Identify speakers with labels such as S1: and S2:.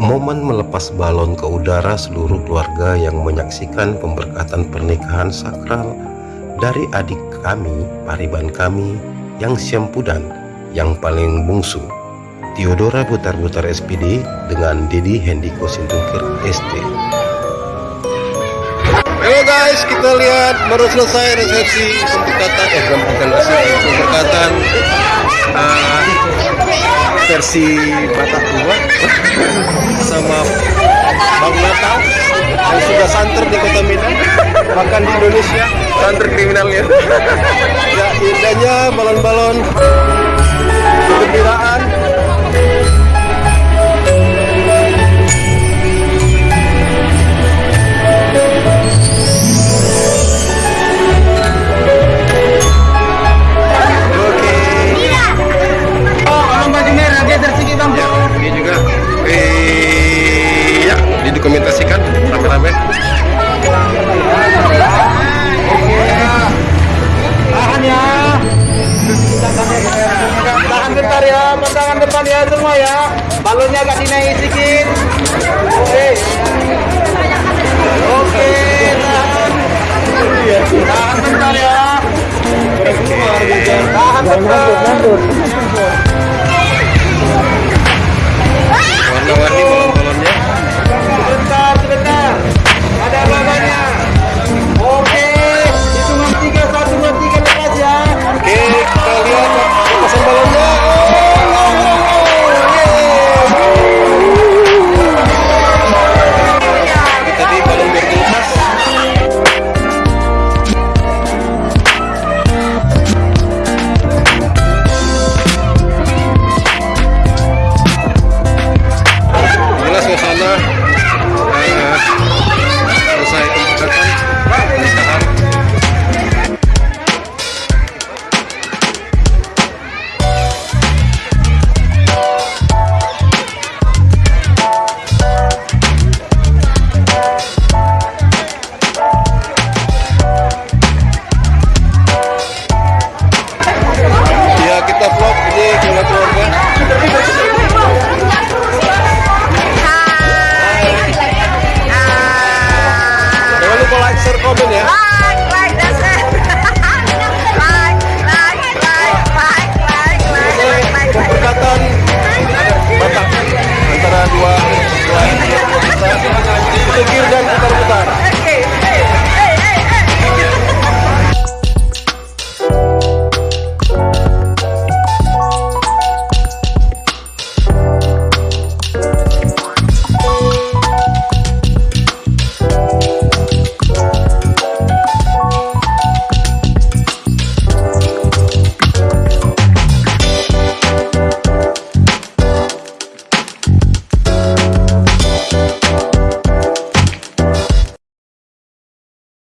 S1: Momen melepas balon ke udara seluruh keluarga yang menyaksikan pemberkatan pernikahan sakral dari adik kami, pariban kami, yang Syampudan, yang paling bungsu, Theodora Butar-Butar SPD dengan Dedi Hendiko Sintungkir SD. Halo guys, kita lihat baru selesai resepsi pemberkatan, eh bukan resepsi, pemberkatan uh, versi Batak sama Bang Natal yang sudah santer di kota Medan bahkan di Indonesia. Santer kriminalnya. Ya indahnya balon-balon. Kegembiraan rame-rame.
S2: Tahan ya. Tahan bentar ya pandangan depan ya semua ya. Balonnya agak dinaik sedikit. Oke. Oke tahan. Tahan bentar ya. Tahan bentar